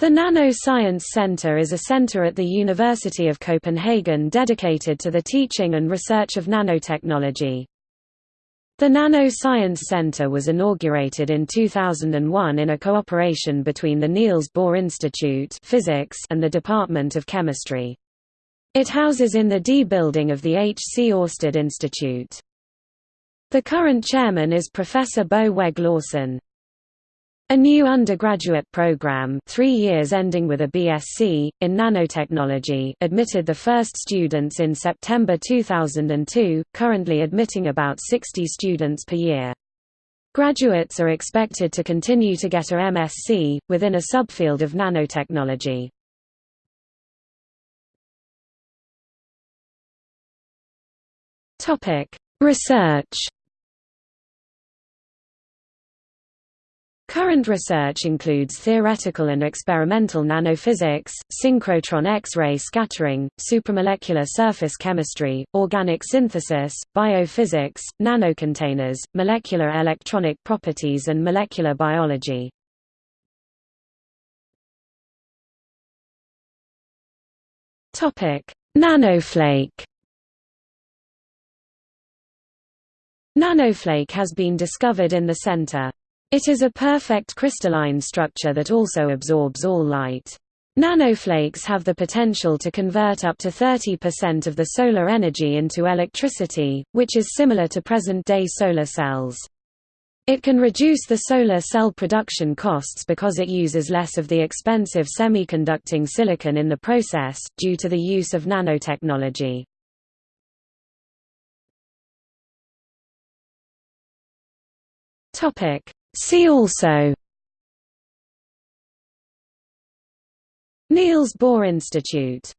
The Nano-Science Center is a center at the University of Copenhagen dedicated to the teaching and research of nanotechnology. The Nano-Science Center was inaugurated in 2001 in a cooperation between the Niels Bohr Institute Physics and the Department of Chemistry. It houses in the D building of the H. C. Oersted Institute. The current chairman is Professor Bo Wegge Laursen. A new undergraduate program three years ending with a BSc, in nanotechnology admitted the first students in September 2002, currently admitting about 60 students per year. Graduates are expected to continue to get a MSc, within a subfield of nanotechnology. Research Current research includes theoretical and experimental nanophysics, synchrotron X-ray scattering, supramolecular surface chemistry, organic synthesis, biophysics, nanocontainers, molecular electronic properties and molecular biology. Nanoflake Nanoflake has been discovered in the center. It is a perfect crystalline structure that also absorbs all light. Nanoflakes have the potential to convert up to 30% of the solar energy into electricity, which is similar to present-day solar cells. It can reduce the solar cell production costs because it uses less of the expensive semiconducting silicon in the process, due to the use of nanotechnology. Topic See also. Niels Bohr Institute